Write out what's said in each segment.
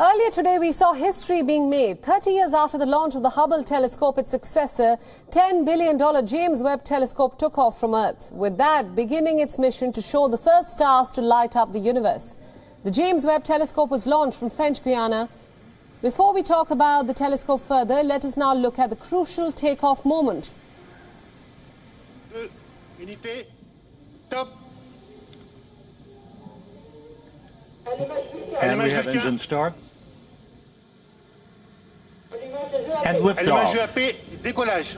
Earlier today, we saw history being made. 30 years after the launch of the Hubble telescope, its successor, $10 billion James Webb telescope took off from Earth, with that beginning its mission to show the first stars to light up the universe. The James Webb telescope was launched from French Guiana. Before we talk about the telescope further, let us now look at the crucial takeoff moment. Unité, top. And we have engine start. And Allumage liftoff. UAP, décollage.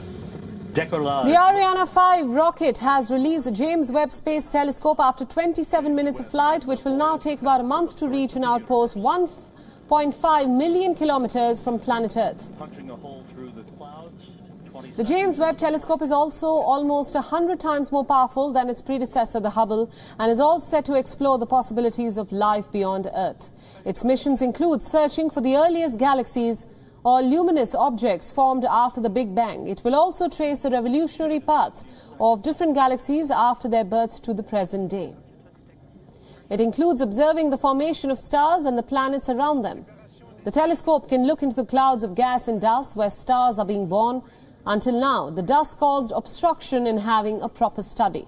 Decollage. The Ariane 5 rocket has released the James Webb Space Telescope after 27 minutes of flight, which will now take about a month to reach an outpost 1.5 million kilometers from planet Earth. Punching a hole through the clouds. The James Webb Telescope is also almost 100 times more powerful than its predecessor, the Hubble, and is all set to explore the possibilities of life beyond Earth. Its missions include searching for the earliest galaxies or luminous objects formed after the Big Bang. It will also trace the revolutionary path of different galaxies after their birth to the present day. It includes observing the formation of stars and the planets around them. The telescope can look into the clouds of gas and dust where stars are being born. Until now, the dust caused obstruction in having a proper study.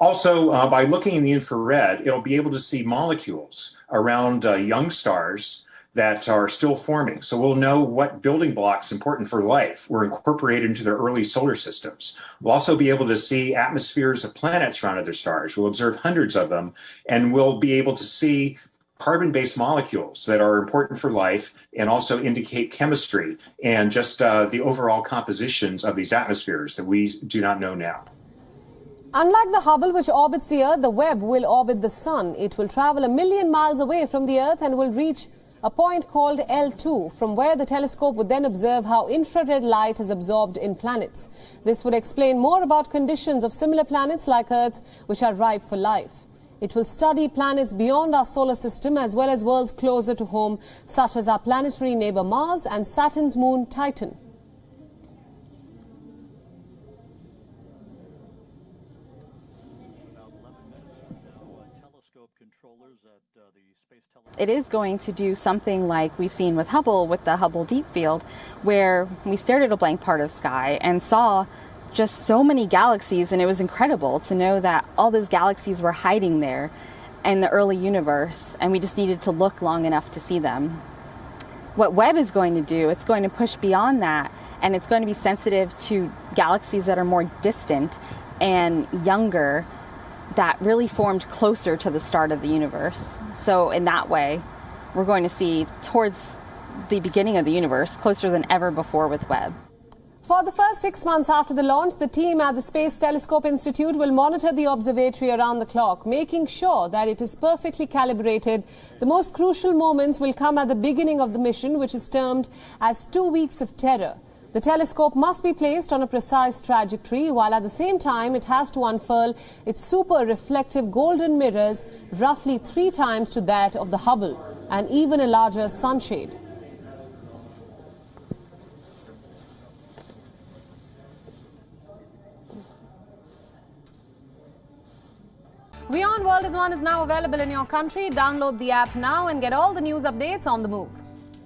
Also, uh, by looking in the infrared, it'll be able to see molecules around uh, young stars that are still forming. So we'll know what building blocks important for life were incorporated into their early solar systems. We'll also be able to see atmospheres of planets around other stars. We'll observe hundreds of them, and we'll be able to see carbon-based molecules that are important for life and also indicate chemistry and just uh, the overall compositions of these atmospheres that we do not know now. Unlike the Hubble, which orbits the Earth, the Webb will orbit the Sun. It will travel a million miles away from the Earth and will reach a point called L2, from where the telescope would then observe how infrared light is absorbed in planets. This would explain more about conditions of similar planets like Earth, which are ripe for life. It will study planets beyond our solar system as well as worlds closer to home, such as our planetary neighbor Mars and Saturn's moon Titan. Controllers at uh, the Space it is going to do something like we've seen with Hubble with the Hubble Deep Field, where we stared at a blank part of sky and saw just so many galaxies, and it was incredible to know that all those galaxies were hiding there in the early universe, and we just needed to look long enough to see them. What Webb is going to do, it's going to push beyond that, and it's going to be sensitive to galaxies that are more distant and younger that really formed closer to the start of the universe. So, in that way, we're going to see towards the beginning of the universe closer than ever before with Webb. For the first six months after the launch, the team at the Space Telescope Institute will monitor the observatory around the clock, making sure that it is perfectly calibrated. The most crucial moments will come at the beginning of the mission, which is termed as two weeks of terror. The telescope must be placed on a precise trajectory, while at the same time it has to unfurl its super reflective golden mirrors, roughly three times to that of the Hubble, and even a larger sunshade. WION World is One is now available in your country. Download the app now and get all the news updates on the move.